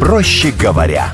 Проще говоря.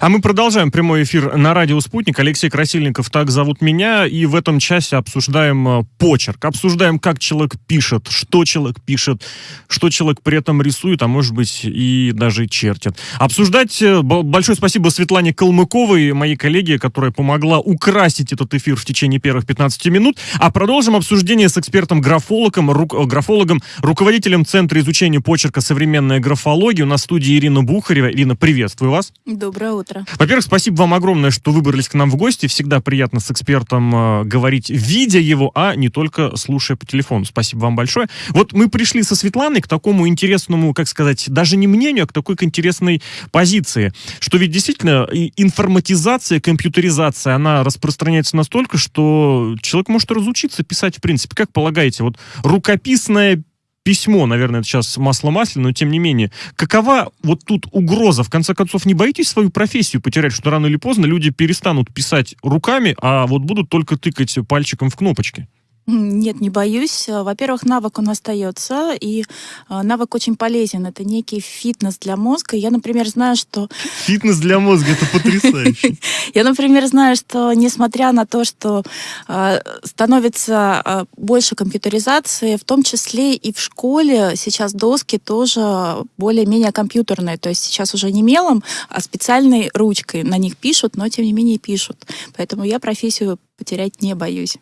А мы продолжаем прямой эфир на радио «Спутник». Алексей Красильников, так зовут меня. И в этом часе обсуждаем э, почерк. Обсуждаем, как человек пишет, что человек пишет, что человек при этом рисует, а может быть и даже чертит. Обсуждать э, большое спасибо Светлане Калмыковой, моей коллеге, которая помогла украсить этот эфир в течение первых 15 минут. А продолжим обсуждение с экспертом-графологом, ру, э, графологом, руководителем Центра изучения почерка «Современная графология». У нас в студии Ирина Бухарева. Ирина, приветствую вас. Доброе утро утро. Во-первых, спасибо вам огромное, что выбрались к нам в гости. Всегда приятно с экспертом э, говорить, видя его, а не только слушая по телефону. Спасибо вам большое. Вот мы пришли со Светланой к такому интересному, как сказать, даже не мнению, а к такой к интересной позиции, что ведь действительно информатизация, компьютеризация, она распространяется настолько, что человек может разучиться писать в принципе. Как полагаете, вот рукописное письмо, наверное, это сейчас масло масляное, но тем не менее. Какова вот тут угроза? В конце концов, не боитесь свою профессию потерять, что рано или поздно люди перестанут писать руками, а вот будут только тыкать пальчиком в кнопочки? Нет, не боюсь. Во-первых, навык он остается, и э, навык очень полезен. Это некий фитнес для мозга. Я, например, знаю, что... Фитнес для мозга, это потрясающе. Я, например, знаю, что несмотря на то, что э, становится э, больше компьютеризации, в том числе и в школе сейчас доски тоже более-менее компьютерные. То есть сейчас уже не мелом, а специальной ручкой на них пишут, но тем не менее пишут. Поэтому я профессию потерять не боюсь.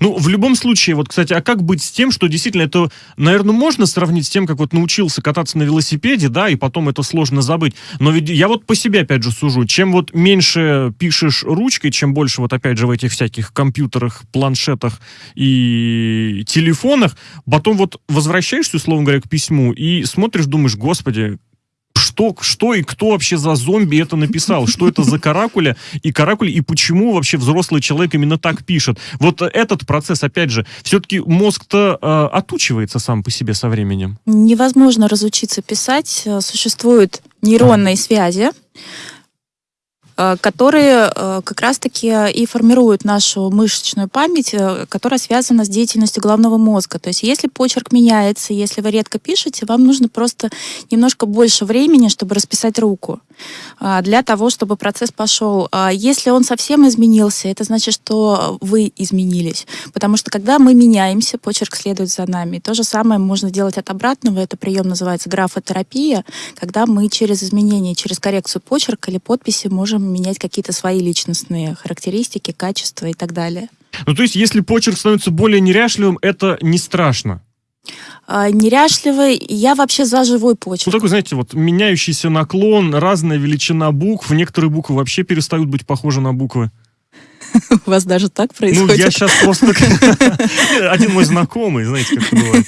Ну, в любом случае, вот, кстати, а как быть с тем, что действительно это, наверное, можно сравнить с тем, как вот научился кататься на велосипеде, да, и потом это сложно забыть. Но ведь я вот по себе, опять же, сужу. Чем вот меньше пишешь ручкой, чем больше вот, опять же, в этих всяких компьютерах, планшетах и телефонах, потом вот возвращаешься, условно говоря, к письму и смотришь, думаешь, господи, что, что и кто вообще за зомби это написал, что это за каракуля и каракуль, и почему вообще взрослый человек именно так пишет. Вот этот процесс, опять же, все-таки мозг-то э, отучивается сам по себе со временем. Невозможно разучиться писать. Существуют нейронные связи, Э, которые э, как раз-таки и формируют нашу мышечную память, э, которая связана с деятельностью головного мозга. То есть если почерк меняется, если вы редко пишете, вам нужно просто немножко больше времени, чтобы расписать руку для того, чтобы процесс пошел. Если он совсем изменился, это значит, что вы изменились. Потому что когда мы меняемся, почерк следует за нами. То же самое можно делать от обратного. Это прием называется графотерапия, когда мы через изменение, через коррекцию почерка или подписи можем менять какие-то свои личностные характеристики, качества и так далее. Ну, то есть, если почерк становится более неряшливым, это не страшно? А, неряшливый, я вообще за живой почерк. Ну, такой, знаете, вот меняющийся наклон, разная величина букв, некоторые буквы вообще перестают быть похожи на буквы. У вас даже так происходит? Ну, я сейчас просто... Один мой знакомый, знаете, как это бывает.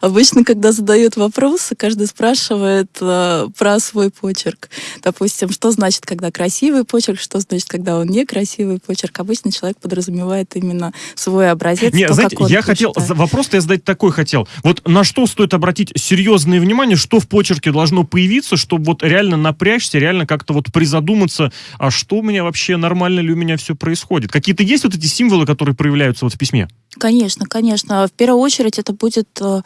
Обычно, когда задают вопросы, каждый спрашивает э, про свой почерк. Допустим, что значит, когда красивый почерк, что значит, когда он некрасивый почерк. Обычно человек подразумевает именно свой образец. Нет, то, знаете, я хотел... Вопрос-то я задать такой хотел. Вот на что стоит обратить серьезное внимание, что в почерке должно появиться, чтобы вот реально напрячься, реально как-то вот призадуматься, а что у меня вообще, нормально ли у меня все происходит? Какие-то есть вот эти символы, которые проявляются вот в письме? Конечно, конечно. В первую очередь это будет э,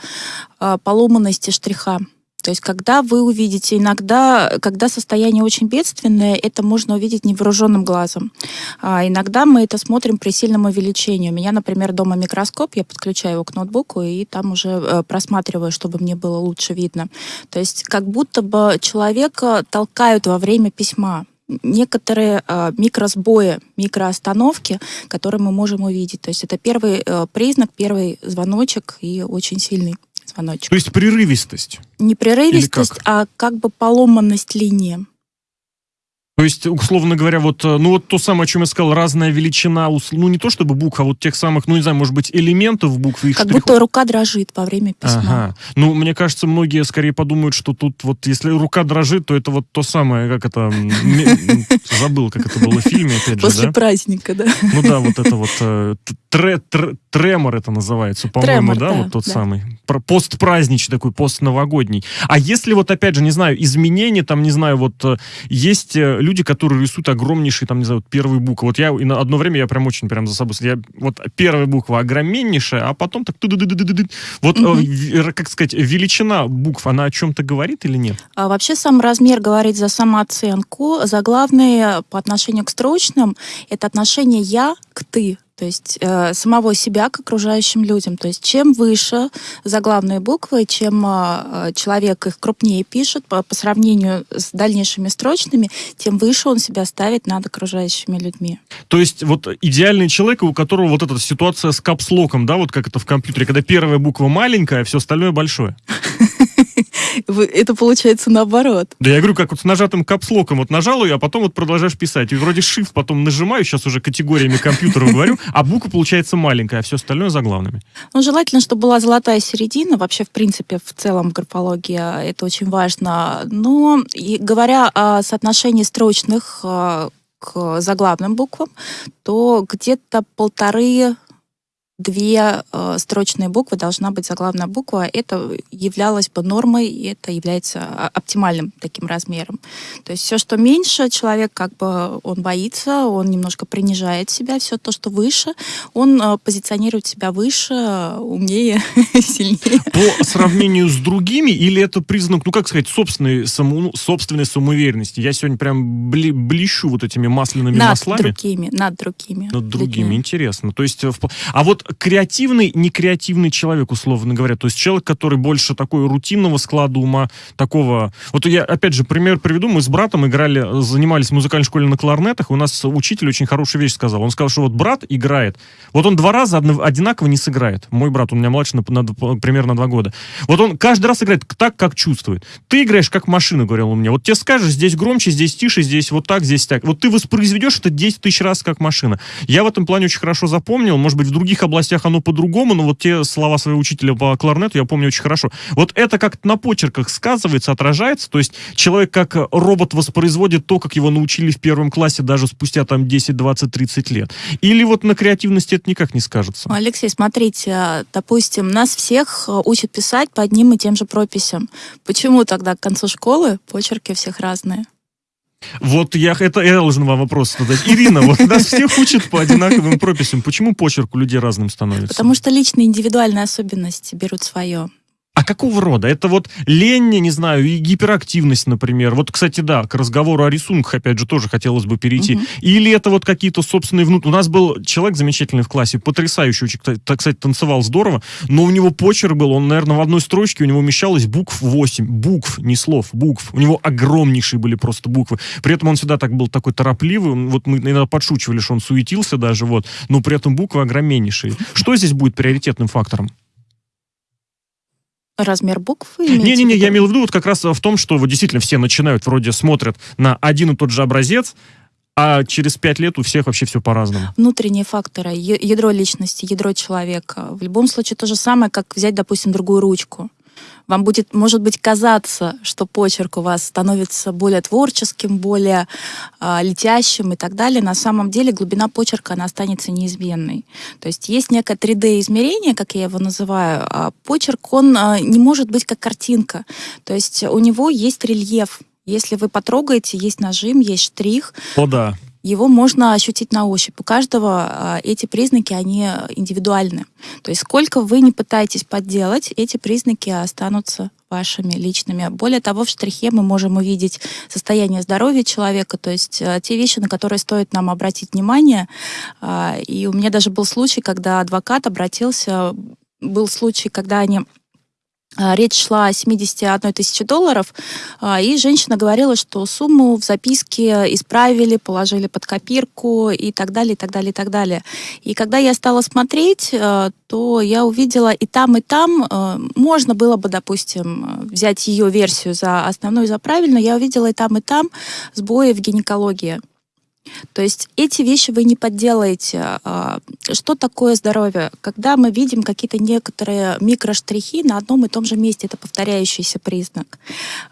э, поломанность штриха. То есть, когда вы увидите, иногда, когда состояние очень бедственное, это можно увидеть невооруженным глазом. А иногда мы это смотрим при сильном увеличении. У меня, например, дома микроскоп, я подключаю его к ноутбуку и там уже э, просматриваю, чтобы мне было лучше видно. То есть, как будто бы человека толкают во время письма некоторые э, микросбои, микроостановки, которые мы можем увидеть. То есть это первый э, признак, первый звоночек и очень сильный звоночек. То есть прерывистость? Не прерывистость, а как бы поломанность линии. То есть, условно говоря, вот, э, ну вот то самое, о чем я сказал, разная величина, ну не то чтобы букв, а вот тех самых, ну не знаю, может быть, элементов буквы. Как штрихов. будто рука дрожит во время письма. Ага. Ну, мне кажется, многие скорее подумают, что тут вот, если рука дрожит, то это вот то самое, как это, забыл, как это было в фильме, опять же, После праздника, да. Ну да, вот это вот э, тремор это называется, по-моему, да, вот тот самый. Постпраздничный такой, постновогодний. А если вот, опять же, не знаю, изменения, там, не знаю, вот э, есть люди, которые рисуют огромнейшие, там, не знаю, вот первые буквы. Вот я и на одно время я прям очень прям за собой... Я, вот первая буква огромнейшая, а потом так... Вот, угу. как сказать, величина букв, она о чем-то говорит или нет? А вообще сам размер говорит за самооценку. За главное по отношению к строчным это отношение «я» к «ты». То есть э, самого себя к окружающим людям. То есть чем выше заглавные буквы, чем э, человек их крупнее пишет по, по сравнению с дальнейшими строчными, тем выше он себя ставит над окружающими людьми. То есть вот идеальный человек, у которого вот эта ситуация с капслоком, да, вот как это в компьютере, когда первая буква маленькая, а все остальное большое. Это получается наоборот. Да я говорю, как вот с нажатым капслоком. Вот нажал ее, а потом вот продолжаешь писать. И вроде shift потом нажимаю, сейчас уже категориями компьютера говорю, а буква получается маленькая, а все остальное заглавными. Ну, желательно, чтобы была золотая середина. Вообще, в принципе, в целом графология это очень важно. Но и говоря о соотношении строчных э, к заглавным буквам, то где-то полторы две э, строчные буквы должна быть заглавная буква. Это являлось бы нормой, и это является а, оптимальным таким размером. То есть все, что меньше, человек как бы он боится, он немножко принижает себя. Все то, что выше, он э, позиционирует себя выше, умнее, сильнее. По сравнению с другими, или это признак, ну как сказать, собственной, саму, ну, собственной самоуверенности? Я сегодня прям бли, блещу вот этими масляными над маслами. Над другими, над другими. Над другими, людьми. интересно. То есть, а вот креативный, некреативный человек, условно говоря. То есть человек, который больше такой рутинного склада ума, такого... Вот я, опять же, пример приведу. Мы с братом играли, занимались в музыкальной школе на кларнетах, и у нас учитель очень хорошую вещь сказал. Он сказал, что вот брат играет, вот он два раза одинаково не сыграет. Мой брат, он у меня младше на, на, примерно два года. Вот он каждый раз играет так, как чувствует. Ты играешь как машина, говорил он мне. Вот тебе скажешь, здесь громче, здесь тише, здесь вот так, здесь так. Вот ты воспроизведешь это 10 тысяч раз как машина. Я в этом плане очень хорошо запомнил. Может быть, в других областях областях оно по-другому, но вот те слова своего учителя по кларнету я помню очень хорошо. Вот это как-то на почерках сказывается, отражается, то есть человек как робот воспроизводит то, как его научили в первом классе даже спустя там 10, 20, 30 лет. Или вот на креативности это никак не скажется? Алексей, смотрите, допустим, нас всех учат писать по одним и тем же прописям. Почему тогда к концу школы почерки всех разные? Вот я, это я должен вам вопрос задать. Ирина, вот нас всех учат по одинаковым прописям. Почему почерк у людей разным становится? Потому что личные индивидуальные особенности берут свое. А какого рода? Это вот лень, не знаю, и гиперактивность, например. Вот, кстати, да, к разговору о рисунках, опять же, тоже хотелось бы перейти. Угу. Или это вот какие-то собственные внутренние... У нас был человек замечательный в классе, потрясающий, очень, так кстати, танцевал здорово, но у него почерк был, он, наверное, в одной строчке, у него умещалось букв 8. Букв, не слов, букв. У него огромнейшие были просто буквы. При этом он всегда так был такой торопливый, вот мы иногда подшучивали, что он суетился даже, вот, но при этом буквы огромнейшие. Что здесь будет приоритетным фактором? Размер букв? Не-не-не, я имел в виду вот как раз в том, что вот действительно все начинают, вроде смотрят на один и тот же образец, а через пять лет у всех вообще все по-разному. Внутренние факторы, ядро личности, ядро человека. В любом случае то же самое, как взять, допустим, другую ручку. Вам будет, может быть, казаться, что почерк у вас становится более творческим, более э, летящим и так далее. На самом деле глубина почерка, она останется неизменной. То есть есть некое 3D-измерение, как я его называю, а почерк, он э, не может быть как картинка. То есть у него есть рельеф. Если вы потрогаете, есть нажим, есть штрих. О, да его можно ощутить на ощупь. У каждого а, эти признаки, они индивидуальны. То есть сколько вы не пытаетесь подделать, эти признаки останутся вашими личными. Более того, в штрихе мы можем увидеть состояние здоровья человека, то есть э, те вещи, на которые стоит нам обратить внимание. Э, и у меня даже был случай, когда адвокат обратился, был случай, когда они а, речь шла о 71 тысяче долларов, а, и женщина говорила, что сумму в записке исправили, положили под копирку и так далее, и так далее, и так далее. И когда я стала смотреть, а, то я увидела и там, и там, можно было бы, допустим, взять ее версию за основную, за правильную, я увидела и там, и там сбои в гинекологии. То есть эти вещи вы не подделаете. А, что такое здоровье? Когда мы видим какие-то некоторые микроштрихи на одном и том же месте, это повторяющийся признак.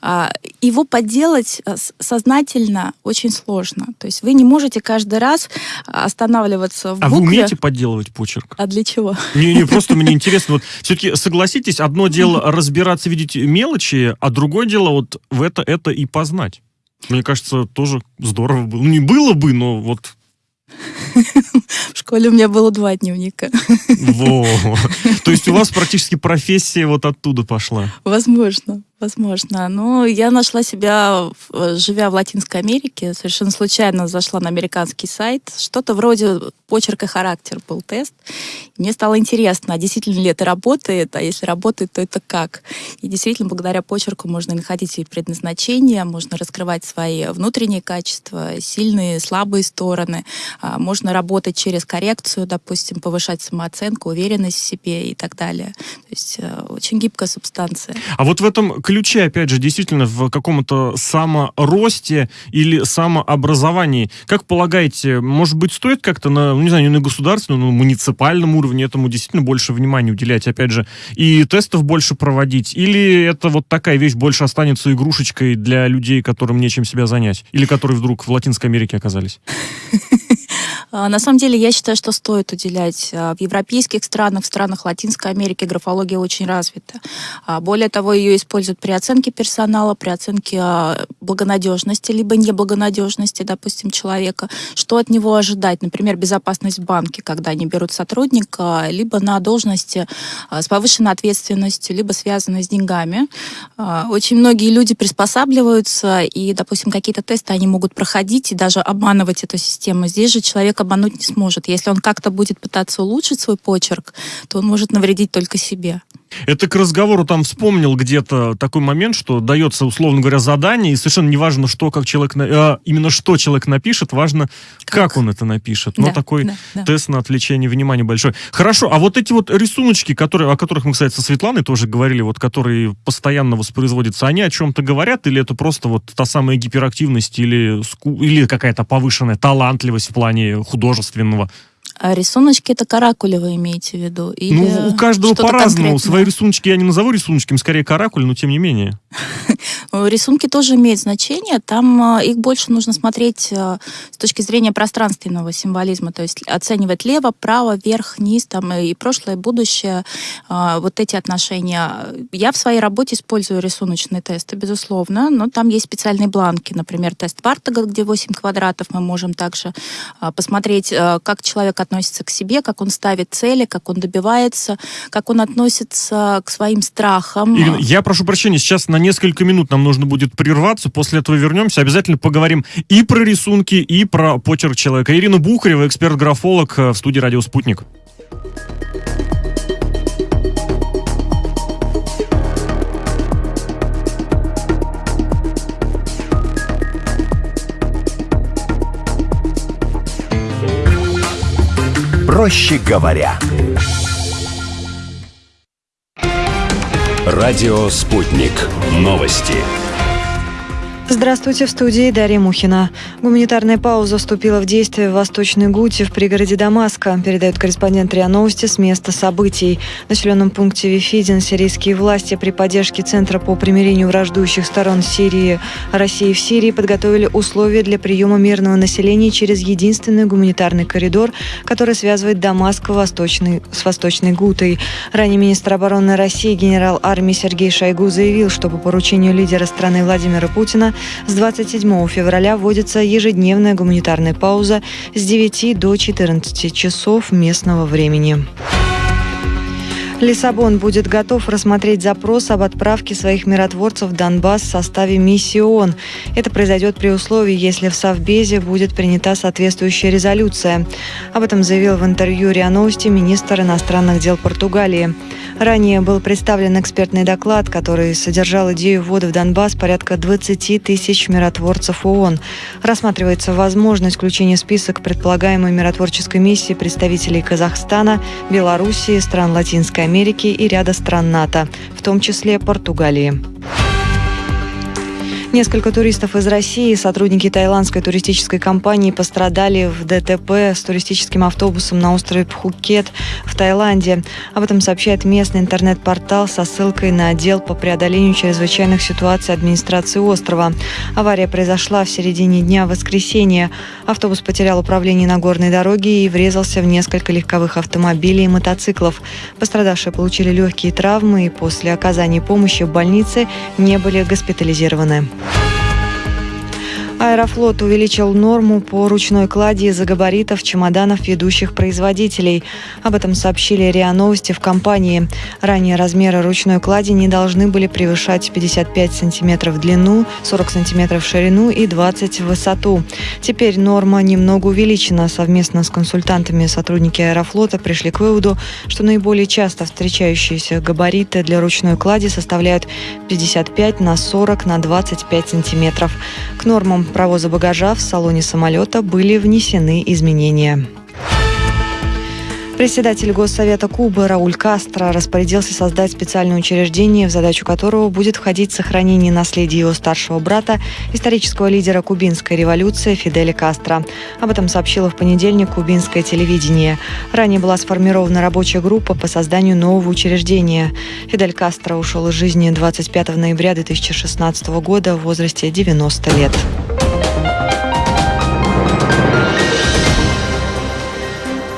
А, его подделать э, сознательно очень сложно. То есть вы не можете каждый раз останавливаться в букве. А вы умеете подделывать почерк? А для чего? Не, не, просто мне интересно. Вот все-таки согласитесь, одно дело разбираться, видеть мелочи, а другое дело вот в это, это и познать. Мне кажется, тоже здорово было. Не было бы, но вот в школе у меня было два дневника. Во. То есть у вас практически профессия вот оттуда пошла? Возможно. Возможно. Но я нашла себя, живя в Латинской Америке, совершенно случайно зашла на американский сайт. Что-то вроде почерк и характер был тест. мне стало интересно, а действительно ли это работает, а если работает, то это как? И действительно, благодаря почерку можно находить и предназначение, можно раскрывать свои внутренние качества, сильные, слабые стороны. А, можно работать через коррекцию, допустим, повышать самооценку, уверенность в себе и так далее. То есть э, очень гибкая субстанция. А вот в этом ключе, опять же, действительно в каком-то саморосте или самообразовании. Как полагаете, может быть, стоит как-то на, ну, не знаю, не на государственном, но муниципальном уровне этому действительно больше внимания уделять, опять же, и тестов больше проводить? Или это вот такая вещь больше останется игрушечкой для людей, которым нечем себя занять? Или которые вдруг в Латинской Америке оказались? А, на самом деле, я считаю, что стоит уделять. А, в европейских странах, в странах Латинской Америки графология очень развита. А, более того, ее используют при оценке персонала, при оценке благонадежности, либо неблагонадежности, допустим, человека. Что от него ожидать? Например, безопасность в банке, когда они берут сотрудника, либо на должности с повышенной ответственностью, либо связанной с деньгами. Очень многие люди приспосабливаются, и, допустим, какие-то тесты они могут проходить и даже обманывать эту систему. Здесь же человек обмануть не сможет. Если он как-то будет пытаться улучшить свой почерк, то он может навредить только себе. Это к разговору там вспомнил где-то такой момент, что дается, условно говоря, задание, и совершенно не важно, что как человек, а, именно что человек напишет, важно, как, как он это напишет. Но да, такой да, да. тест на отвлечение внимания большой. Хорошо, а вот эти вот рисуночки, которые, о которых мы, кстати, со Светланой тоже говорили, вот которые постоянно воспроизводятся, они о чем-то говорят, или это просто вот та самая гиперактивность, или, или какая-то повышенная талантливость в плане художественного а рисуночки это каракули вы имеете в виду? Или ну, у каждого по-разному. Свои рисуночки я не назову рисуночками, скорее каракули, но тем не менее. Рисунки тоже имеют значение. Там а, их больше нужно смотреть а, с точки зрения пространственного символизма, то есть оценивать лево, право, вверх, низ, там и прошлое, и будущее, вот эти отношения. Я в своей работе использую рисуночные тесты, безусловно, но там есть специальные бланки, например, тест Вартага, где 8 квадратов, мы можем также посмотреть, как человек относится к себе, как он ставит цели, как он добивается, как он относится к своим страхам. Ирина, я прошу прощения, сейчас на несколько минут нам нужно будет прерваться, после этого вернемся, обязательно поговорим и про рисунки, и про почерк человека. Ирина Бухарева, эксперт-графолог э, в студии «Радио Спутник». Проще говоря. Радио «Спутник». Новости. Здравствуйте, в студии Дарья Мухина. Гуманитарная пауза вступила в действие в Восточной Гуте в пригороде Дамаска, передает корреспондент РИА Новости с места событий. В населенном пункте Вифидин сирийские власти при поддержке Центра по примирению враждующих сторон Сирии России в Сирии подготовили условия для приема мирного населения через единственный гуманитарный коридор, который связывает Дамаск Восточный, с Восточной Гутой. Ранее министр обороны России генерал армии Сергей Шойгу заявил, что по поручению лидера страны Владимира Путина с 27 февраля вводится ежедневная гуманитарная пауза с 9 до 14 часов местного времени. Лиссабон будет готов рассмотреть запрос об отправке своих миротворцев в Донбасс в составе миссии ООН. Это произойдет при условии, если в Совбезе будет принята соответствующая резолюция. Об этом заявил в интервью РИА Новости министр иностранных дел Португалии. Ранее был представлен экспертный доклад, который содержал идею ввода в Донбасс порядка 20 тысяч миротворцев ООН. Рассматривается возможность включения в список предполагаемой миротворческой миссии представителей Казахстана, Белоруссии, стран Латинской Америки и ряда стран НАТО, в том числе Португалии. Несколько туристов из России, сотрудники тайландской туристической компании пострадали в ДТП с туристическим автобусом на острове Пхукет в Таиланде. Об этом сообщает местный интернет-портал со ссылкой на отдел по преодолению чрезвычайных ситуаций администрации острова. Авария произошла в середине дня воскресенья. Автобус потерял управление на горной дороге и врезался в несколько легковых автомобилей и мотоциклов. Пострадавшие получили легкие травмы и после оказания помощи в больнице не были госпитализированы. Bye. Аэрофлот увеличил норму по ручной клади из-за габаритов чемоданов ведущих производителей. Об этом сообщили РИА Новости в компании. Ранее размеры ручной клади не должны были превышать 55 сантиметров в длину, 40 сантиметров в ширину и 20 в высоту. Теперь норма немного увеличена. Совместно с консультантами сотрудники Аэрофлота пришли к выводу, что наиболее часто встречающиеся габариты для ручной клади составляют 55 на 40 на 25 сантиметров. К нормам провоза багажа в салоне самолета были внесены изменения. Председатель Госсовета Кубы Рауль Кастро распорядился создать специальное учреждение, в задачу которого будет входить сохранение наследия его старшего брата, исторического лидера кубинской революции Фиделя Кастро. Об этом сообщило в понедельник кубинское телевидение. Ранее была сформирована рабочая группа по созданию нового учреждения. Фидель Кастро ушел из жизни 25 ноября 2016 года в возрасте 90 лет.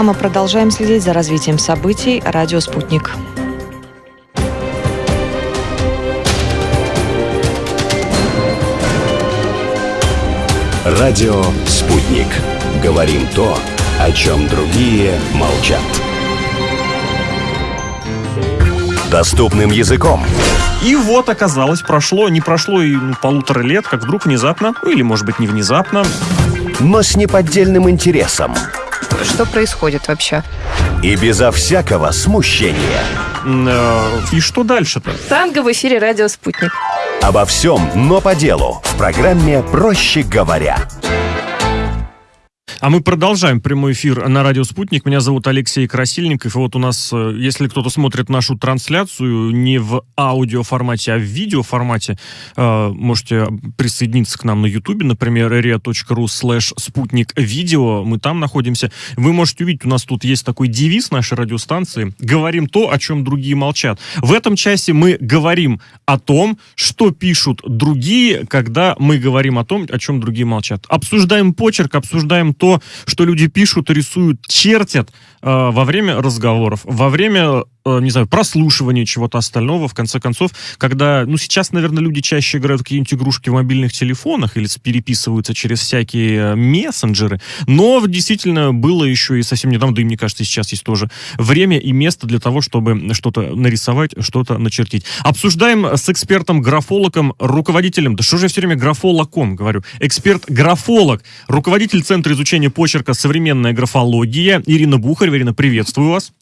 Мы продолжаем следить за развитием событий. Радио «Спутник». Радио «Спутник». Говорим то, о чем другие молчат. Доступным языком. И вот оказалось, прошло, не прошло и ну, полутора лет, как вдруг внезапно, ну или может быть не внезапно, но с неподдельным интересом. Что происходит вообще? И безо всякого смущения. э, и что дальше-то? Танго в эфире «Радио Спутник». Обо всем, но по делу. В программе «Проще говоря». А мы продолжаем прямой эфир на радио «Спутник». Меня зовут Алексей Красильников. И вот у нас, э, если кто-то смотрит нашу трансляцию не в аудиоформате, а в видеоформате, э, можете присоединиться к нам на ютубе, например, ria.ru slash спутник видео. Мы там находимся. Вы можете увидеть, у нас тут есть такой девиз нашей радиостанции. Говорим то, о чем другие молчат. В этом часе мы говорим о том, что пишут другие, когда мы говорим о том, о чем другие молчат. Обсуждаем почерк, обсуждаем то, то, что люди пишут, рисуют, чертят э, во время разговоров, во время Э, не знаю, прослушивание чего-то остального, в конце концов, когда, ну, сейчас, наверное, люди чаще играют какие-нибудь игрушки в мобильных телефонах или переписываются через всякие э, мессенджеры, но действительно было еще и совсем недавно, да и мне кажется, сейчас есть тоже время и место для того, чтобы что-то нарисовать, что-то начертить. Обсуждаем с экспертом-графологом, руководителем, да что же я все время графологом говорю, эксперт-графолог, руководитель Центра изучения почерка «Современная графология» Ирина Бухарь. Ирина, приветствую вас.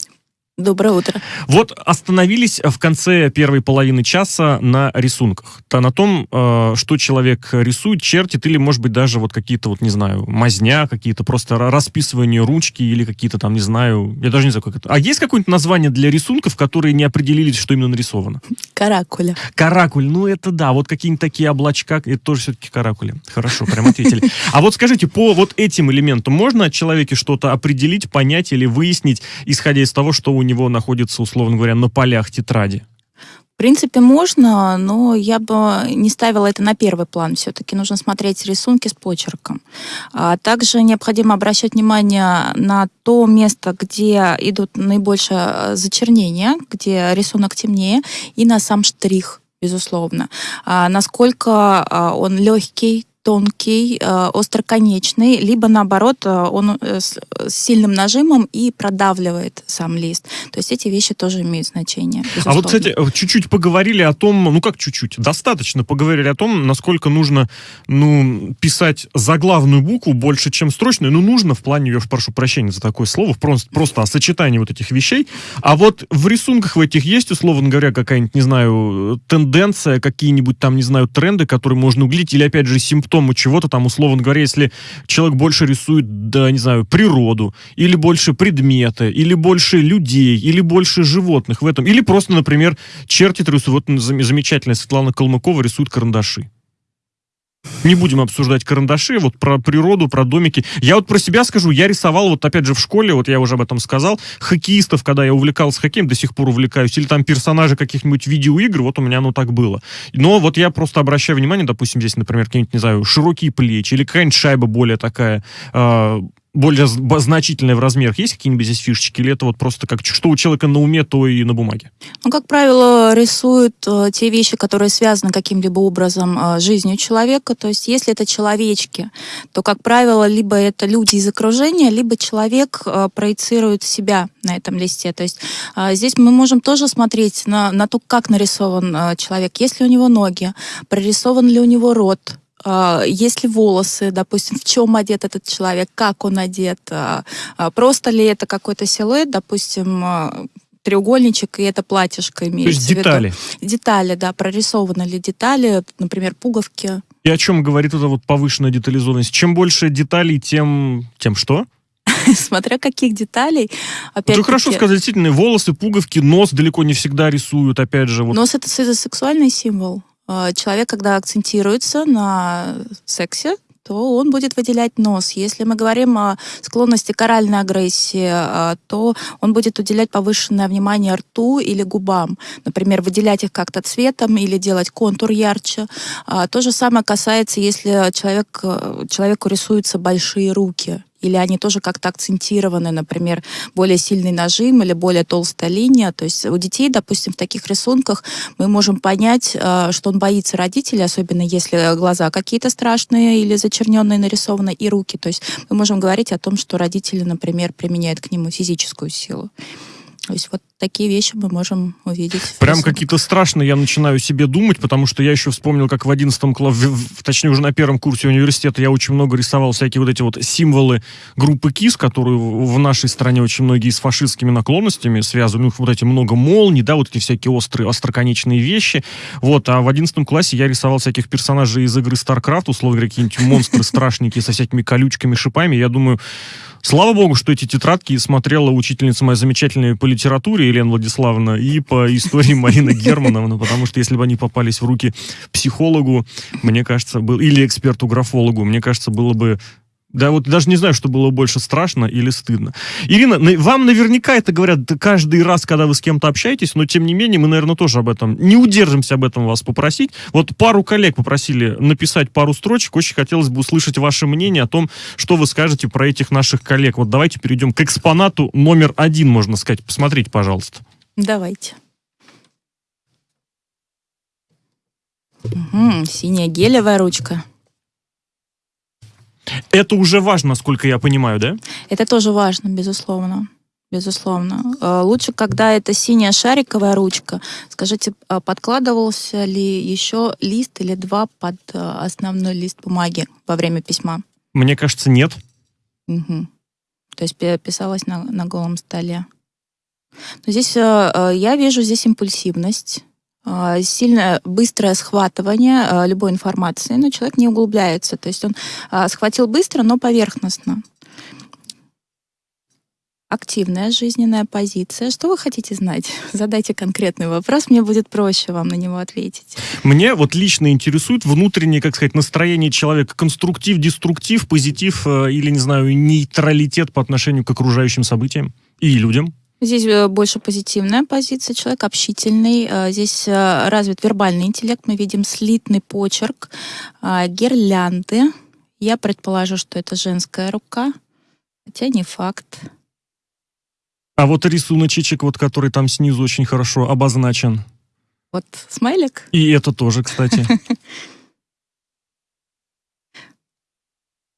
Доброе утро. Вот остановились в конце первой половины часа на рисунках. То на том, э, что человек рисует, чертит, или, может быть, даже вот какие-то, вот, не знаю, мазня, какие-то просто расписывание ручки, или какие-то там, не знаю, я даже не знаю, как это. А есть какое-нибудь название для рисунков, которые не определились, что именно нарисовано? Каракуля. Каракуль, ну это да, вот какие-нибудь такие облачка, это тоже все-таки каракули. Хорошо, прям ответили. А вот скажите, по вот этим элементам можно о человеке что-то определить, понять или выяснить, исходя из того, что у него находится, условно говоря, на полях тетради? В принципе, можно, но я бы не ставила это на первый план. Все-таки нужно смотреть рисунки с почерком. А также необходимо обращать внимание на то место, где идут наибольшее зачернение, где рисунок темнее, и на сам штрих безусловно. А насколько а, он легкий, тонкий, э, остроконечный, либо наоборот э, он э, с сильным нажимом и продавливает сам лист. То есть эти вещи тоже имеют значение. Безусловно. А вот, кстати, чуть-чуть поговорили о том, ну как чуть-чуть, достаточно поговорили о том, насколько нужно, ну, писать заглавную букву больше, чем строчную. Ну, нужно в плане, я прошу прощения за такое слово, просто, просто о сочетании вот этих вещей. А вот в рисунках в этих есть, условно говоря, какая-нибудь, не знаю, тенденция, какие-нибудь там, не знаю, тренды, которые можно углить, или, опять же, симптомы симптому чего-то там, условно говоря, если человек больше рисует, да, не знаю, природу, или больше предметы, или больше людей, или больше животных в этом, или просто, например, чертит рисует, вот замечательная Светлана Калмыкова рисует карандаши. Не будем обсуждать карандаши, вот про природу, про домики. Я вот про себя скажу, я рисовал, вот опять же в школе, вот я уже об этом сказал, хоккеистов, когда я увлекался хоккеем, до сих пор увлекаюсь, или там персонажи каких-нибудь видеоигр, вот у меня оно так было. Но вот я просто обращаю внимание, допустим, здесь, например, какие-нибудь, не знаю, широкие плечи, или какая-нибудь шайба более такая, э, более з- б- значительное в размерах. Есть какие-нибудь здесь фишечки? Или это вот просто как что у человека на уме, то и на бумаге? Ну, как правило, рисуют э, те вещи, которые связаны каким-либо образом э, с жизнью человека. То есть, если это человечки, то, как правило, либо это люди из окружения, либо человек э, проецирует себя на этом листе. То есть, э, здесь мы можем тоже смотреть на, на то, как нарисован э, человек. Есть ли у него ноги, прорисован ли у него рот, есть ли волосы, допустим, в чем одет этот человек, как он одет, а, а, просто ли это какой-то силуэт, допустим, а, треугольничек, и это платьишко То имеется есть в виду. детали. Детали, да, прорисованы ли детали, например, пуговки. И о чем говорит эта вот повышенная детализованность? Чем больше деталей, тем, тем что? Смотря каких деталей. Это Опять хорошо сказать, действительно, волосы, пуговки, нос далеко не всегда рисуют, опять же. Вот. Нос это сексуальный символ. А, Человек, когда акцентируется на сексе, то он будет выделять нос. Если мы говорим о склонности к оральной агрессии, а, то он будет уделять повышенное внимание рту или губам. Например, выделять их как-то цветом или делать контур ярче. А, То же самое касается, если человек, э, человеку рисуются большие руки или они тоже как-то акцентированы, например, более сильный нажим или более толстая линия. То есть у детей, допустим, в таких рисунках мы можем понять, э, что он боится родителей, особенно если глаза какие-то страшные или зачерненные нарисованы, и руки. То есть мы можем говорить о том, что родители, например, применяют к нему физическую силу. То есть вот такие вещи мы можем увидеть. Прям какие-то страшные я начинаю себе думать, потому что я еще вспомнил, как в 11 классе, точнее уже на первом курсе университета я очень много рисовал всякие вот эти вот символы группы КИС, которые в нашей стране очень многие с фашистскими наклонностями связаны. Вот эти много молний, да, вот эти всякие острые, остроконечные вещи. Вот, а в 11 классе я рисовал всяких персонажей из игры StarCraft, условно говоря, какие-нибудь монстры страшненькие со всякими колючками, шипами. Я думаю, Слава богу, что эти тетрадки смотрела учительница моя замечательная по литературе Елена Владиславовна и по истории Марина Германовна, потому что если бы они попались в руки психологу, мне кажется, был или эксперту-графологу, мне кажется, было бы да, вот даже не знаю, что было больше страшно или стыдно. Ирина, на- вам наверняка это говорят каждый раз, когда вы с кем-то общаетесь, но тем не менее мы, наверное, тоже об этом не удержимся об этом вас попросить. Вот пару коллег попросили написать пару строчек. Очень хотелось бы услышать ваше мнение о том, что вы скажете про этих наших коллег. Вот давайте перейдем к экспонату номер один, можно сказать. Посмотрите, пожалуйста. Давайте. Мгм, синяя гелевая ручка. Это уже важно, насколько я понимаю, да? Это тоже важно, безусловно. Безусловно. Э, Лучше, когда это синяя шариковая ручка. Скажите, а подкладывался ли еще лист или два под э, основной лист бумаги во время письма? Мне кажется, нет. Мгм. То есть пи- писалось на, на голом столе. Но здесь э, я вижу здесь импульсивность, сильное быстрое схватывание э, любой информации, но человек не углубляется. То есть он э, схватил быстро, но поверхностно. Активная жизненная позиция. Что вы хотите знать? Задайте конкретный вопрос, мне будет проще вам на него ответить. Мне вот лично интересует внутреннее, как сказать, настроение человека. Конструктив, деструктив, позитив э, или, не знаю, нейтралитет по отношению к окружающим событиям и людям. Здесь э, больше позитивная позиция, человек общительный. Э, Здесь э, развит вербальный интеллект. Мы видим слитный почерк, гирлянды. Я предположу, что это женская рука, хотя не факт. А вот рисуночек, вот который там снизу очень хорошо обозначен. Вот смайлик. И это тоже, кстати.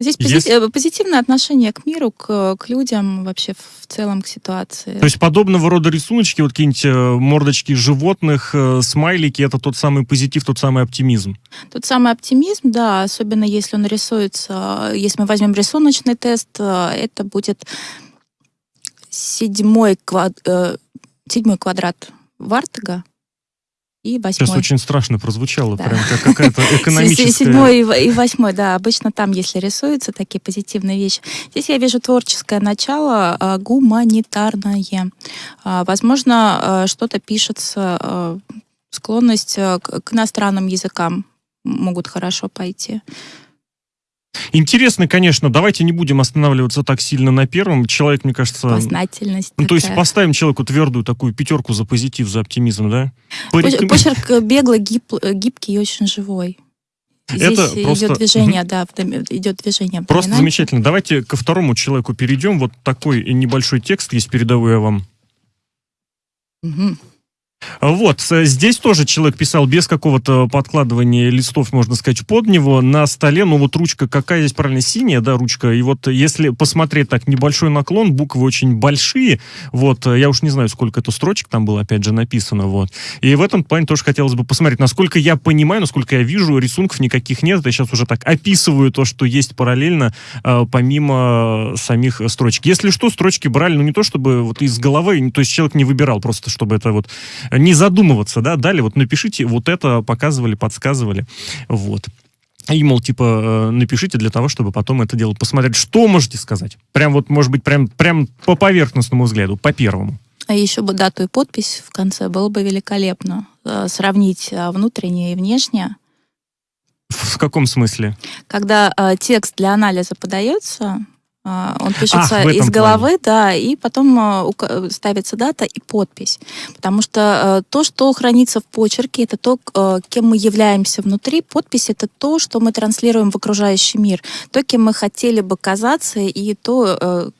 Здесь пози- э, позитивное отношение к миру, к, к людям, вообще в целом к ситуации. То есть подобного рода рисуночки, вот какие-нибудь э, мордочки животных, э, смайлики, это тот самый позитив, тот самый оптимизм. Тот самый оптимизм, да, особенно если он рисуется, если мы возьмем рисуночный тест, это будет седьмой, квад- седьмой квадрат Вартага и Сейчас восьмой. очень страшно прозвучало, Да. прям как какая-то экономическая... Седьмой и восьмой, да, обычно там, если рисуются такие позитивные вещи. Здесь я вижу творческое начало, а, гуманитарное. А, Возможно, а, что-то пишется, склонность к иностранным языкам могут хорошо пойти. Интересно, конечно, давайте не будем останавливаться так сильно на первом. Человек, мне кажется... Познательность. Ну, то есть поставим человеку твердую такую пятерку за позитив, за оптимизм, да? Пореком- Почерк э, беглый, гип- э, гибкий и очень живой. Здесь Это просто- идет движение, да, идет движение. Просто замечательно. Давайте ко второму человеку перейдем. Вот такой небольшой текст есть, передаю я вам. Мгм. Вот, с- здесь тоже человек писал без какого-то подкладывания листов, можно сказать, под него. На столе, ну вот ручка какая здесь правильно, синяя, да, ручка. И вот если посмотреть так, небольшой наклон, буквы очень большие. Вот, э, я уж не знаю, сколько это строчек там было, опять же, написано. Вот. И в этом плане тоже хотелось бы посмотреть. Насколько я понимаю, насколько я вижу, рисунков никаких нет. Я сейчас уже так описываю то, что есть параллельно, э, помимо самих э, строчек. Если что, строчки брали, ну не то чтобы вот из головы, то есть человек не выбирал, просто чтобы это вот не задумываться, да, дали, вот напишите, вот это показывали, подсказывали, вот. И, мол, типа, э, напишите для того, чтобы потом это дело посмотреть. Что можете сказать? Прям вот, может быть, прям, прям по поверхностному взгляду, по первому. А еще бы дату и подпись в конце было бы великолепно. Э, Сравнить э, внутреннее и внешнее. В, каком смысле? Когда э, текст для анализа подается, он пишется Ах, из головы, да, и потом ука- ставится дата и подпись. Потому что э, то, что хранится в почерке, это то, кем мы являемся внутри. Подпись — это то, что мы транслируем в окружающий мир. То, кем мы хотели бы казаться, и то,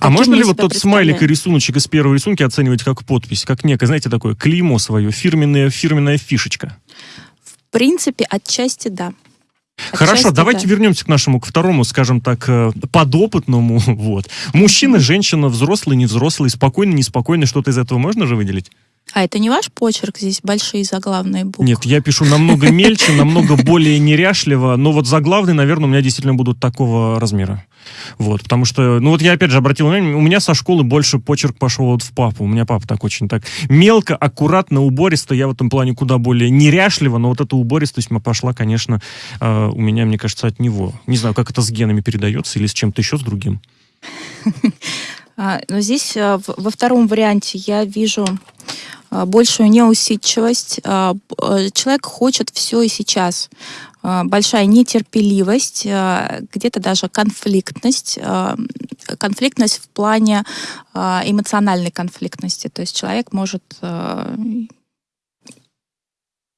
А можно ли вот тот смайлик и рисуночек из первой рисунки оценивать как подпись, как некое, знаете, такое клеймо свое, фирменная, фирменная фишечка? В принципе, отчасти да. Хорошо, Отчасти давайте да. вернемся к нашему, к второму, скажем так, э, подопытному. Вот. Мужчина, женщина, взрослый, невзрослый, спокойный, неспокойный, что-то из этого можно же выделить? А это не ваш почерк, здесь большие заглавные буквы. Нет, я пишу намного мельче, намного более неряшливо, но вот заглавные, наверное, у меня действительно будут такого размера. Вот, потому что, ну вот я опять же обратил внимание, у меня со школы больше почерк пошел вот в папу. У меня папа так очень так мелко, аккуратно, убористо. Я в этом плане куда более неряшливо, но вот эта убористость пошла, конечно, э, у меня, мне кажется, от него. Не знаю, как это с генами передается или с чем-то еще с другим. А, Но здесь а, во втором варианте я вижу а, большую неусидчивость. Человек хочет все и сейчас. Большая нетерпеливость, где-то даже конфликтность. Конфликтность в плане эмоциональной конфликтности. То есть человек может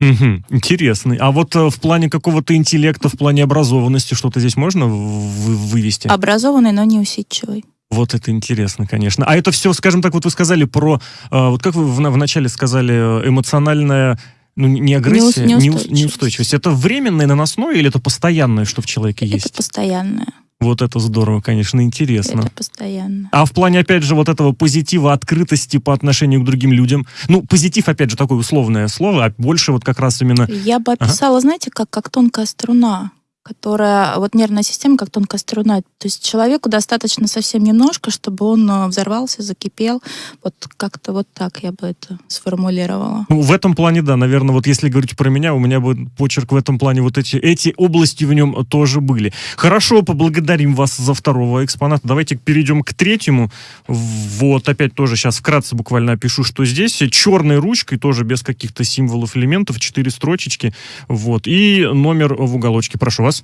Мгм, интересный. А вот э, в плане какого-то интеллекта, в плане образованности что-то здесь можно вывести? образованный, но неусидчивый. Вот это интересно, конечно. А это все, скажем так, вот вы сказали про, э, вот как вы вначале сказали, э, эмоциональная, ну, не агрессия, Неус- неус- неустойчивость. неустойчивость. Это временное наносное или это постоянное, что в человеке Это есть? постоянное. Вот это здорово, конечно, интересно. Это постоянно. А в плане, опять же, вот этого позитива, открытости по отношению к другим людям, ну, позитив, опять же, такое условное слово, а больше вот как раз именно... Я бы описала, знаете, как, как тонкая струна, которая, вот нервная система, как тонкая струна. То есть человеку достаточно совсем немножко, чтобы он э, взорвался, закипел. Вот как-то вот так я бы это сформулировала. Ну, в этом плане, да, наверное, вот если говорить про меня, у меня бы почерк в этом плане, вот эти, эти области в нем тоже были. Хорошо, поблагодарим вас за второго экспоната. Давайте перейдем к третьему. Вот, опять тоже сейчас вкратце буквально опишу, что здесь. Черной ручкой, тоже без каких-то символов, элементов, четыре строчечки. Вот, и номер в уголочке. Прошу вас.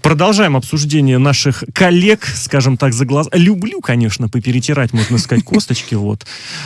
Продолжаем обсуждение наших коллег, скажем так, за глаз. Люблю, конечно, поперетирать, можно сказать, косточки. Вот.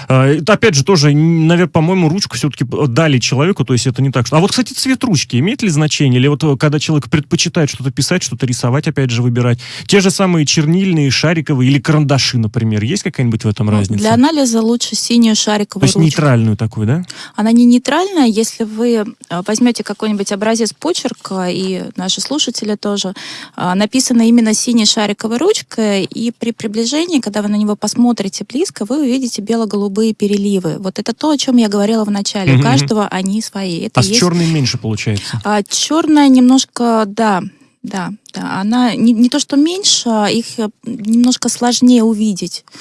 Это, опять же, тоже, наверное, по-моему, ручку все-таки дали человеку, то есть это не так. что- А вот, кстати, цвет ручки имеет ли значение? Или вот э, когда человек предпочитает что-то писать, что-то рисовать, опять же, выбирать? Те же самые чернильные, шариковые или карандаши, например. Есть какая-нибудь в этом Ну, разница? Для анализа лучше синюю То шариковую есть ручку. нейтральную такую, да? Она не нейтральная, если вы э, возьмете какой-нибудь образец почерка, и наши слушатели тоже, э, написано именно синей шариковой ручкой, и при приближении, когда вы на него посмотрите близко, вы увидите бело-голубые переливы. Вот это то, о чем я говорила в начале. У каждого они свои. Это А с есть- черной меньше получается. А черная немножко, да, да, да. Она не, не то, что меньше, а их э, немножко сложнее увидеть, а,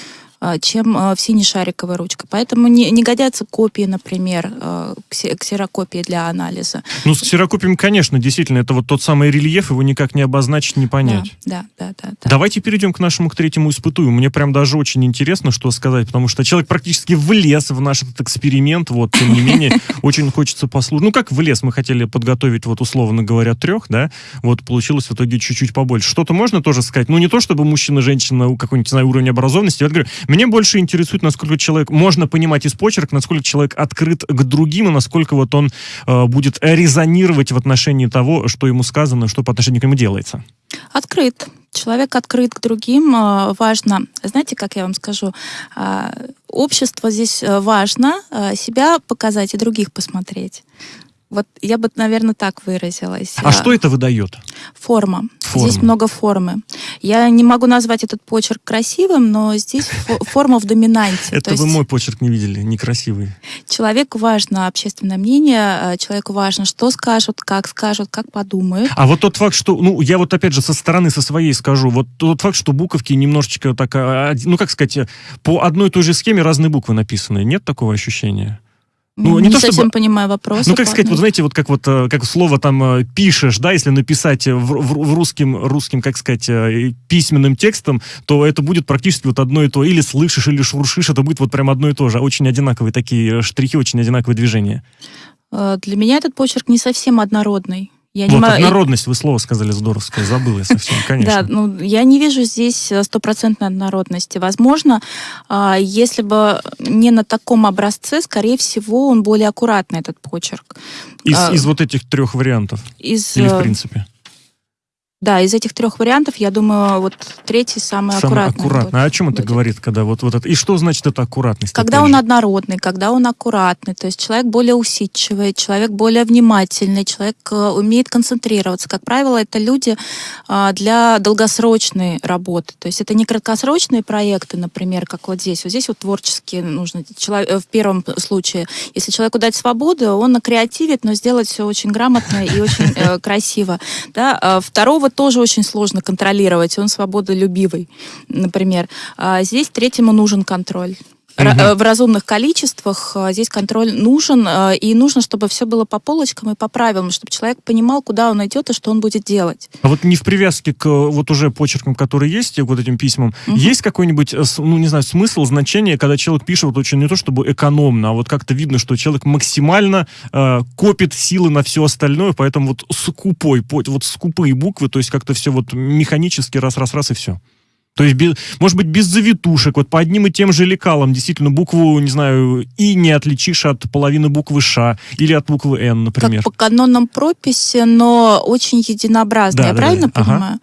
чем а, в синей шариковой ручкой. Поэтому не, не годятся копии, например, а, ксе- ксерокопии для анализа. Ну, с ксерокопием, конечно, действительно, это вот тот самый рельеф, его никак не обозначить, не понять. Да, да, да, да. да. Давайте перейдем к нашему, к третьему испытую. Мне прям даже очень интересно, что сказать, потому что человек практически влез в наш этот эксперимент, вот, тем не менее, очень хочется послушать. Ну, как влез, мы хотели подготовить, вот, условно говоря, трех, да, вот, получилось в итоге чуть-чуть побольше. Что-то можно тоже сказать? Ну, не то, чтобы мужчина, женщина, у какой-нибудь, знаю, уровень образованности, я говорю, Мне больше интересует, насколько человек, можно понимать из почерк, насколько человек открыт к другим, и насколько вот он э, будет резонировать в отношении того, что ему сказано, что по отношению к нему делается. Открыт. Человек открыт к другим. э, Важно, знаете, как я вам скажу, а, общество здесь э, важно э, себя показать и других посмотреть. Вот я бы, наверное, так выразилась. А что это выдает? Форма. Форма. Здесь много формы. Я не могу назвать этот почерк красивым, но здесь фо- форма в доминанте. Это То вы мой почерк не видели, некрасивый. человеку важно общественное мнение, э, человеку важно, что скажут, как скажут, как подумают. А вот тот факт, что, ну, я вот опять же со стороны, со своей скажу, вот тот факт, что буковки немножечко так, а, один- ну, как сказать, э, по одной и той же схеме разные буквы написаны. Нет такого ощущения? Ну, не не то совсем чтобы- понимаю вопрос. Ну, как сказать, вот знаете, вот как вот э, как слово там э, пишешь, да, если написать э, в, в- в русским, русским, как сказать, письменным текстом, то это будет практически вот одно и то. Или слышишь, или шуршишь, это будет вот прям одно и то же. Очень одинаковые такие штрихи, очень одинаковые движения. Для меня этот почерк не совсем однородный. Я не вот, мо- однородность, вы слово сказали здоровское, забыла я совсем, конечно. Да, ну, я не вижу здесь э, стопроцентной однородности. Возможно, а, если бы не на таком образце, скорее всего, он более аккуратный, этот почерк. Из, а- из вот этих трех вариантов. Из, Или в э, принципе. Да, из этих трех вариантов, я думаю, вот третий самый, Самое аккуратный. аккуратно. будет. А о чем это будет. говорит, когда вот, вот это? И что значит это аккуратность? Когда он же? однородный, когда он аккуратный, то есть человек более усидчивый, человек более внимательный, человек э, умеет концентрироваться. Как правило, это люди а, для долгосрочной работы. То есть это не краткосрочные проекты, например, как вот здесь. Вот здесь вот творческие нужно. Э, В первом случае, если человеку дать свободу, он креативит, но сделать все очень грамотно и очень э, красиво. Да? Второго тоже очень сложно контролировать, он свободолюбивый, например. А Здесь третьему нужен контроль. Э, В разумных количествах э, здесь контроль нужен, э, и нужно, чтобы все было по полочкам и по правилам, чтобы человек понимал, куда он идет и что он будет делать. А вот не в привязке к вот уже почеркам, которые есть, вот этим письмам, Мгм. есть какой-нибудь, ну, не знаю, смысл, значение, когда человек пишет вот очень не то чтобы экономно, а вот как-то видно, что человек максимально э, копит силы на все остальное, поэтому вот скупой, по- вот скупые буквы, то есть как-то все вот механически раз-раз-раз и все. То есть, без- может быть, без завитушек, вот по одним и тем же лекалам, действительно, букву, не знаю, И не отличишь от половины буквы Ш или от буквы Н, например. Как по канонам прописи, но очень единообразно. Да, Я да, правильно да. Ага. понимаю?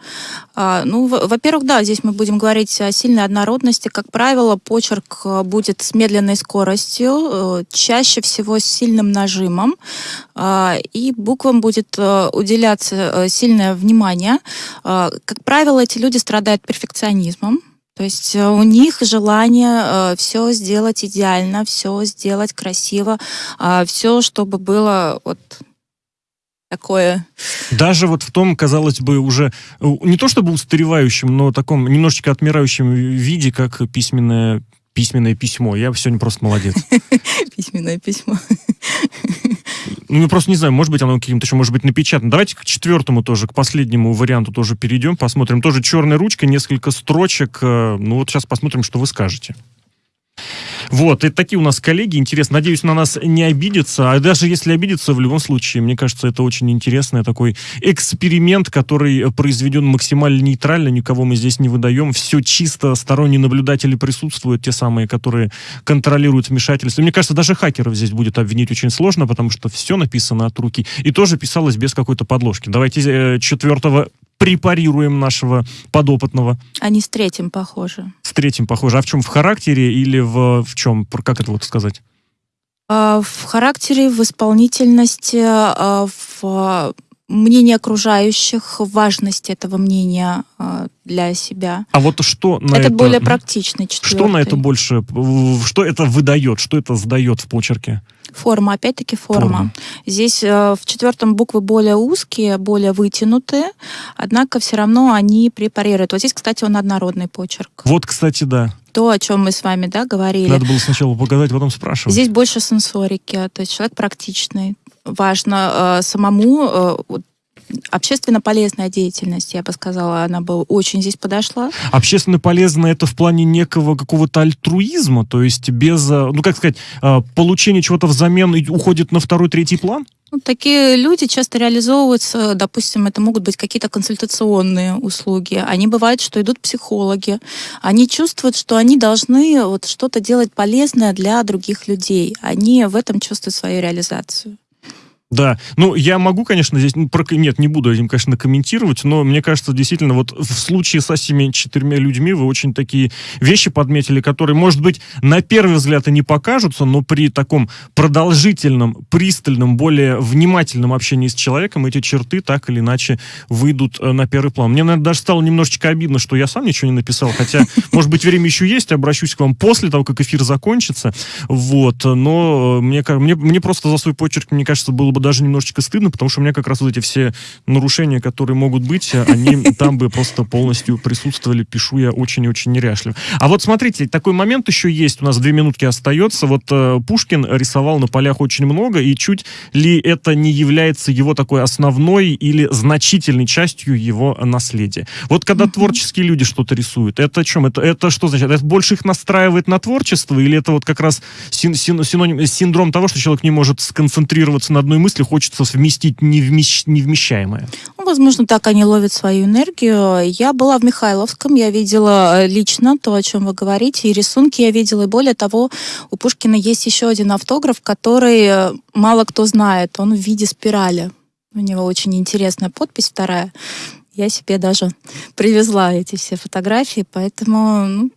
А, ну, во- во-первых, да, здесь мы будем говорить о сильной однородности. Как правило, почерк э, будет с медленной скоростью, э, чаще всего с сильным нажимом, а, и буквам будет э, уделяться сильное внимание. А, Как правило, эти люди страдают перфекционизмом. То есть э, у них желание все сделать идеально, все сделать красиво, все, чтобы было вот такое. Даже вот в том, казалось бы, уже э, не то чтобы устаревающем, но таком немножечко отмирающем виде, как письменное письменное письмо. Я сегодня просто молодец. Письменное письмо. Ну, я просто не знаю, может быть, оно каким-то еще может быть напечатано. Давайте к четвертому тоже, к последнему варианту тоже перейдем, посмотрим. Тоже черная ручка, несколько строчек. э, Ну, вот сейчас посмотрим, что вы скажете. Вот, и такие у нас коллеги, интересно. Надеюсь, на нас не обидятся. А даже если обидятся, в любом случае, мне кажется, это очень интересный такой эксперимент, который произведен максимально нейтрально, никого мы здесь не выдаем. Все чисто, сторонние наблюдатели присутствуют, те самые, которые контролируют вмешательство. Мне кажется, даже хакеров здесь будет обвинить очень сложно, потому что все написано от руки. И тоже писалось без какой-то подложки. Давайте э, четвертого препарируем нашего подопытного. Они с третьим похожи. С третьим похоже. А в чем? В характере или в, в чем? Как это вот сказать? А, В характере, в исполнительности, а, в мнении окружающих, в важности этого мнения а, для себя. А вот что на это, это... более практичный четвертый. Что на это больше, что это выдает, что это сдает в почерке? Форма, опять-таки форма. Форма. Здесь э, в четвертом буквы более узкие, более вытянутые, однако все равно они препарируют. Вот здесь, кстати, он однородный почерк. Вот, кстати, да. То, о чем мы с вами да, говорили. Надо было сначала показать, потом спрашивать. Здесь больше сенсорики, то есть человек практичный. Важно э, самому э, вот, общественно полезная деятельность, я бы сказала, она бы очень здесь подошла. Общественно полезно это в плане некого какого-то альтруизма, то есть без, э, ну как сказать, э, получения чего-то взамен уходит на второй, третий план? Ну, такие люди часто реализовываются, допустим, это могут быть какие-то консультационные услуги. Они бывают, что идут психологи. Они чувствуют, что они должны вот что-то делать полезное для других людей. Они в этом чувствуют свою реализацию. Да, ну я могу, конечно, здесь, ну, про, нет, не буду этим, конечно, комментировать, но мне кажется, действительно, вот в случае с этими четырьмя людьми вы очень такие вещи подметили, которые, может быть, на первый взгляд и не покажутся, но при таком продолжительном, пристальном, более внимательном общении с человеком эти черты так или иначе выйдут э, на первый план. Мне, наверное, даже стало немножечко обидно, что я сам ничего не написал, хотя, может быть, время еще есть, обращусь к вам после того, как эфир закончится, вот, но мне, мне, мне просто за свой почерк, мне кажется, было бы даже немножечко стыдно, потому что у меня как раз вот эти все нарушения, которые могут быть, они там бы просто полностью присутствовали. Пишу я очень и очень неряшливо. А вот смотрите, такой момент еще есть, у нас две минутки остается. Вот э, Пушкин рисовал на полях очень много, и чуть ли это не является его такой основной или значительной частью его наследия. Вот когда творческие люди что-то рисуют, это о чем? Это, это что значит? Это больше их настраивает на творчество, или это вот как раз син, син, синоним, синдром того, что человек не может сконцентрироваться на одной мысли, хочется вместить невмещ... невмещаемое? Ну, возможно, так они ловят свою энергию. Я была в Михайловском, я видела э, лично то, о чем вы говорите, и рисунки я видела. И более того, у Пушкина есть еще один автограф, который э, мало кто знает. Он в виде спирали. У него очень интересная подпись вторая. Я себе даже привезла эти все фотографии, поэтому ну,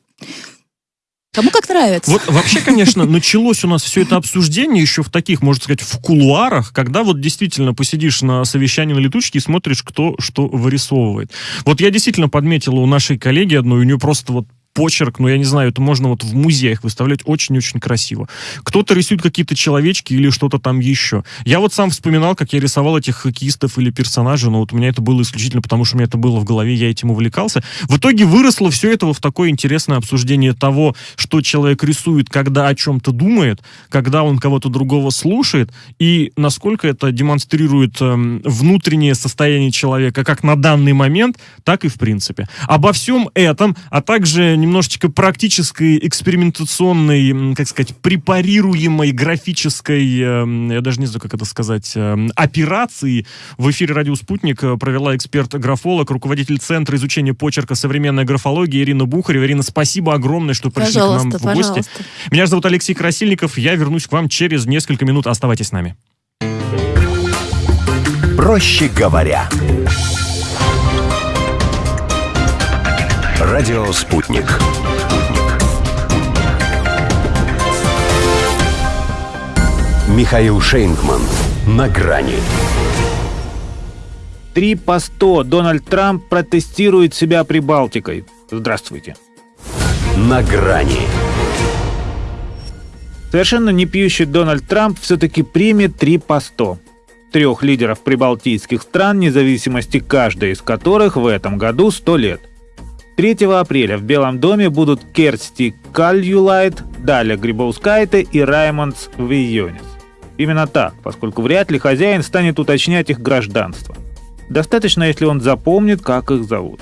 Кому как нравится. Вот вообще, конечно, началось у нас все это обсуждение еще в таких, можно сказать, в кулуарах, когда вот действительно посидишь на совещании на летучке и смотришь, кто что вырисовывает. Вот я действительно подметила у нашей коллеги одной, у нее просто вот почерк, ну, я не знаю, это можно вот в музеях выставлять очень-очень красиво. Кто-то рисует какие-то человечки или что-то там еще. Я вот сам вспоминал, как я рисовал этих хоккеистов или персонажей, но вот у меня это было исключительно потому, что у меня это было в голове, я этим увлекался. В итоге выросло все это в такое интересное обсуждение того, что человек рисует, когда о чем-то думает, когда он кого-то другого слушает, и насколько это демонстрирует э, внутреннее состояние человека как на данный момент, так и в принципе. Обо всем этом, а также немножечко практической, экспериментационной, как сказать, препарируемой графической, эм, я даже не знаю, как это сказать, эм, операции в эфире «Радио Спутник» провела эксперт-графолог, руководитель Центра изучения почерка современной графологии Ирина Бухарева. Ирина, спасибо огромное, что пришли пожалуйста, к нам в гости. Пожалуйста. Меня зовут Алексей Красильников, я вернусь к вам через несколько минут. Оставайтесь с нами. Проще говоря. Радио «Спутник». Михаил Шейнгман. На грани. Три по сто. Дональд Трамп протестирует себя Прибалтикой. Здравствуйте. На грани. Совершенно не пьющий Дональд Трамп все-таки примет три по сто трех лидеров прибалтийских стран, независимости каждой из которых в этом году 100 лет – 3 апреля в Белом доме будут Керсти Кальюлайт, Даля Грибоускайте и Раймондс Вийонис. Именно так, поскольку вряд ли хозяин станет уточнять их гражданство. Достаточно, если он запомнит, как их зовут.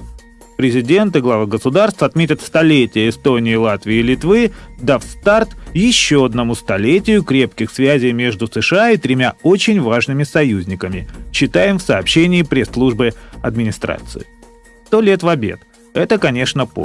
Президенты, главы государств отметят столетие Эстонии, Латвии и Литвы, дав старт еще одному столетию крепких связей между США и тремя очень важными союзниками, читаем в сообщении пресс-службы администрации. Сто лет в обед – это, конечно, повод.